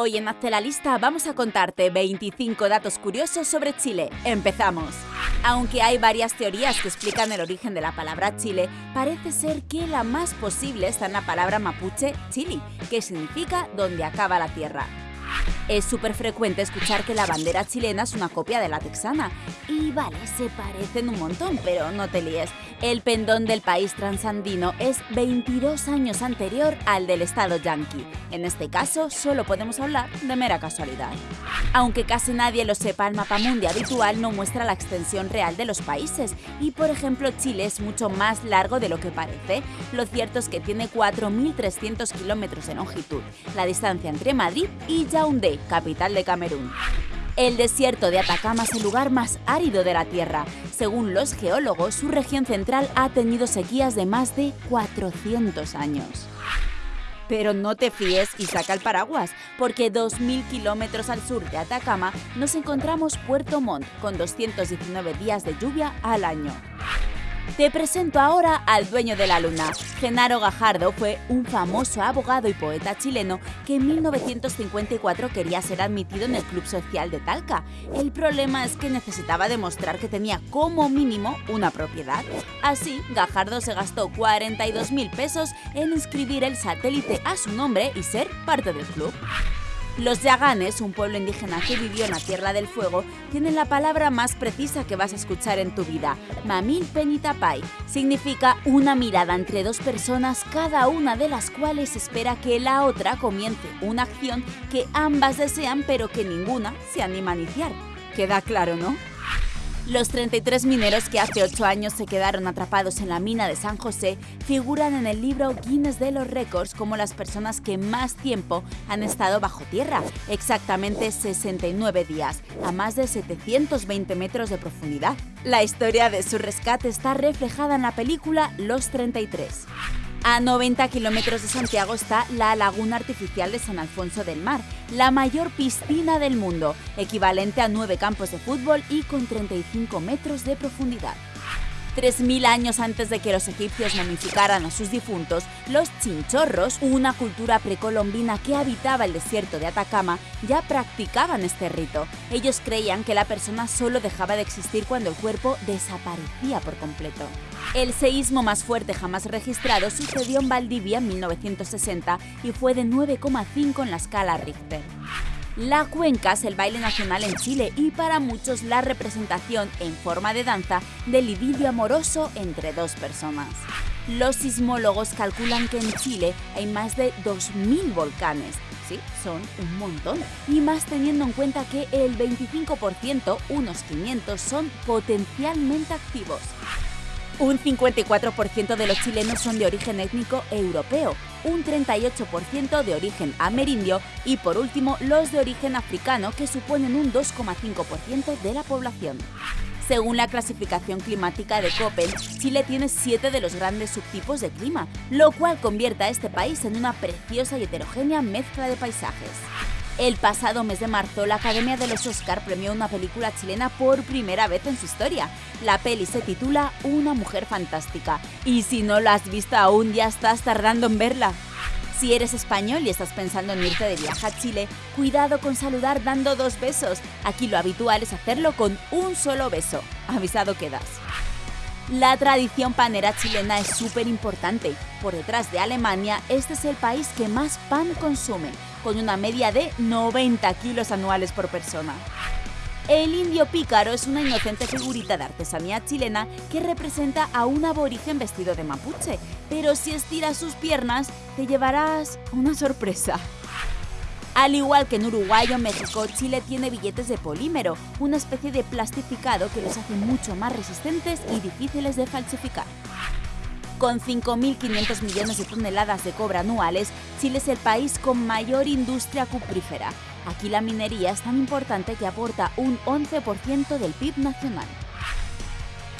Hoy en Hazte la Lista vamos a contarte 25 datos curiosos sobre Chile. ¡Empezamos! Aunque hay varias teorías que explican el origen de la palabra Chile, parece ser que la más posible está en la palabra mapuche chili, que significa donde acaba la tierra. Es súper frecuente escuchar que la bandera chilena es una copia de la texana. Y vale, se parecen un montón, pero no te líes. El pendón del país transandino es 22 años anterior al del estado yanqui. En este caso, solo podemos hablar de mera casualidad. Aunque casi nadie lo sepa, el mapa mundi habitual no muestra la extensión real de los países. Y por ejemplo, Chile es mucho más largo de lo que parece. Lo cierto es que tiene 4.300 kilómetros de longitud, la distancia entre Madrid y Yaoundé, capital de Camerún. El desierto de Atacama es el lugar más árido de la Tierra. Según los geólogos, su región central ha tenido sequías de más de 400 años. Pero no te fíes y saca el paraguas, porque 2.000 kilómetros al sur de Atacama nos encontramos Puerto Montt, con 219 días de lluvia al año. Te presento ahora al dueño de la luna. Genaro Gajardo fue un famoso abogado y poeta chileno que en 1954 quería ser admitido en el Club Social de Talca. El problema es que necesitaba demostrar que tenía como mínimo una propiedad. Así, Gajardo se gastó 42 mil pesos en inscribir el satélite a su nombre y ser parte del club. Los yaganes, un pueblo indígena que vivió en la Tierra del Fuego, tienen la palabra más precisa que vas a escuchar en tu vida, mamil penitapai. Significa una mirada entre dos personas, cada una de las cuales espera que la otra comience una acción que ambas desean pero que ninguna se anima a iniciar. Queda claro, ¿no? Los 33 mineros que hace 8 años se quedaron atrapados en la mina de San José figuran en el libro Guinness de los Récords como las personas que más tiempo han estado bajo tierra, exactamente 69 días, a más de 720 metros de profundidad. La historia de su rescate está reflejada en la película Los 33. A 90 kilómetros de Santiago está la Laguna Artificial de San Alfonso del Mar, la mayor piscina del mundo, equivalente a nueve campos de fútbol y con 35 metros de profundidad. 3.000 años antes de que los egipcios momificaran a sus difuntos, los chinchorros, una cultura precolombina que habitaba el desierto de Atacama, ya practicaban este rito. Ellos creían que la persona solo dejaba de existir cuando el cuerpo desaparecía por completo. El seísmo más fuerte jamás registrado sucedió en Valdivia en 1960 y fue de 9,5 en la escala Richter. La cuenca es el baile nacional en Chile y para muchos la representación en forma de danza del idilio amoroso entre dos personas. Los sismólogos calculan que en Chile hay más de 2.000 volcanes. Sí, son un montón. Y más teniendo en cuenta que el 25%, unos 500, son potencialmente activos. Un 54% de los chilenos son de origen étnico europeo, un 38% de origen amerindio y por último los de origen africano que suponen un 2,5% de la población. Según la clasificación climática de Köppen, Chile tiene siete de los grandes subtipos de clima, lo cual convierte a este país en una preciosa y heterogénea mezcla de paisajes. El pasado mes de marzo, la Academia de los Oscar premió una película chilena por primera vez en su historia. La peli se titula Una mujer fantástica. Y si no la has visto aún, ya estás tardando en verla. Si eres español y estás pensando en irte de viaje a Chile, cuidado con saludar dando dos besos. Aquí lo habitual es hacerlo con un solo beso. Avisado quedas. La tradición panera chilena es súper importante. Por detrás de Alemania, este es el país que más pan consume con una media de 90 kilos anuales por persona. El indio pícaro es una inocente figurita de artesanía chilena que representa a un aborigen vestido de mapuche, pero si estiras sus piernas te llevarás una sorpresa. Al igual que en Uruguay o México, Chile tiene billetes de polímero, una especie de plastificado que los hace mucho más resistentes y difíciles de falsificar. Con 5.500 millones de toneladas de cobre anuales, Chile es el país con mayor industria cuprífera. Aquí la minería es tan importante que aporta un 11% del PIB nacional.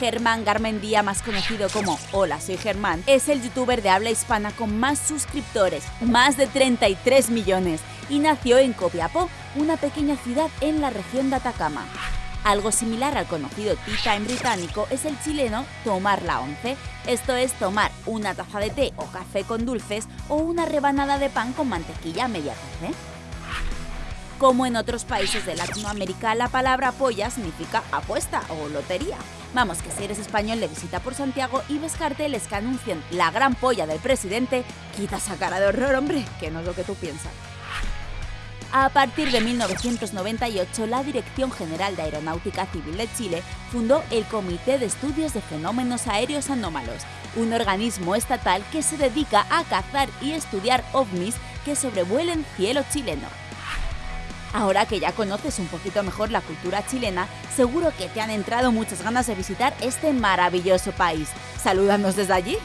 Germán Garmendía, más conocido como Hola, soy Germán, es el youtuber de habla hispana con más suscriptores, más de 33 millones, y nació en Copiapó, una pequeña ciudad en la región de Atacama. Algo similar al conocido tea time británico es el chileno tomar la once, esto es tomar una taza de té o café con dulces o una rebanada de pan con mantequilla a media tarde. Como en otros países de Latinoamérica, la palabra polla significa apuesta o lotería. Vamos, que si eres español de visita por Santiago y ves carteles que anuncian la gran polla del presidente, quita esa cara de horror, hombre, que no es lo que tú piensas. A partir de 1998, la Dirección General de Aeronáutica Civil de Chile fundó el Comité de Estudios de Fenómenos Aéreos Anómalos, un organismo estatal que se dedica a cazar y estudiar ovnis que sobrevuelen cielo chileno. Ahora que ya conoces un poquito mejor la cultura chilena, seguro que te han entrado muchas ganas de visitar este maravilloso país. Salúdanos desde allí.